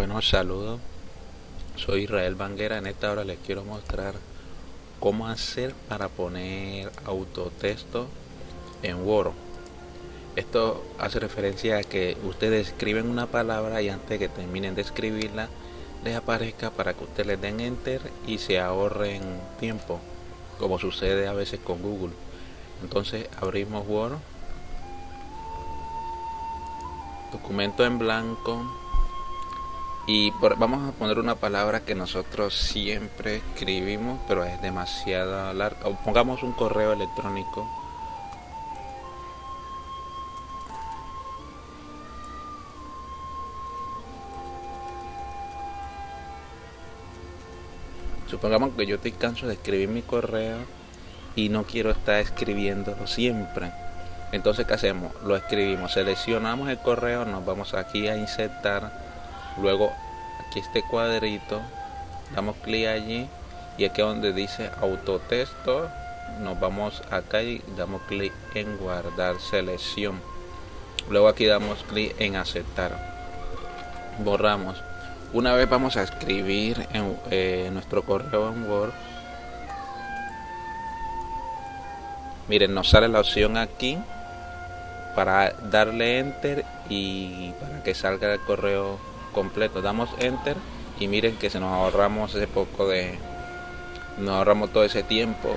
Bueno, saludos. Soy Israel Banguera. En esta hora les quiero mostrar cómo hacer para poner autotexto en Word. Esto hace referencia a que ustedes escriben una palabra y antes que terminen de escribirla les aparezca para que ustedes den enter y se ahorren tiempo, como sucede a veces con Google. Entonces abrimos Word, documento en blanco y vamos a poner una palabra que nosotros siempre escribimos pero es demasiado larga. Pongamos un correo electrónico. Supongamos que yo estoy canso de escribir mi correo y no quiero estar escribiéndolo siempre. Entonces qué hacemos lo escribimos seleccionamos el correo nos vamos aquí a insertar luego aquí este cuadrito damos clic allí y aquí donde dice autotexto nos vamos acá y damos clic en guardar selección. Luego aquí damos clic en aceptar. Borramos. Una vez vamos a escribir en eh, nuestro correo en Word. Miren nos sale la opción aquí para darle enter y para que salga el correo completo. Damos enter y miren que se nos ahorramos ese poco de nos ahorramos todo ese tiempo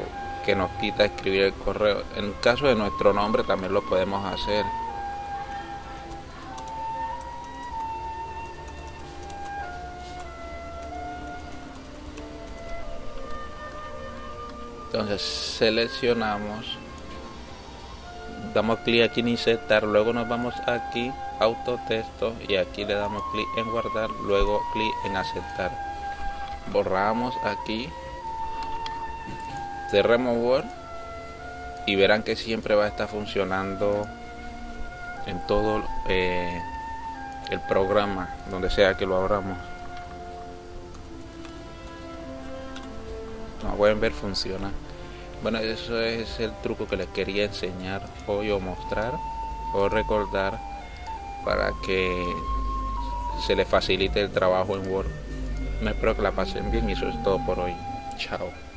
que nos quita escribir el correo. En caso de nuestro nombre también lo podemos hacer. Entonces seleccionamos damos clic aquí en insertar luego nos vamos aquí autotexto y aquí le damos clic en guardar luego clic en aceptar. Borramos aquí cerremos Word y verán que siempre va a estar funcionando en todo eh, el programa donde sea que lo abramos. Como pueden ver funciona bueno, eso es el truco que les quería enseñar hoy o mostrar o recordar para que se les facilite el trabajo en Word. Me espero que la pasen bien y eso es todo por hoy. Chao.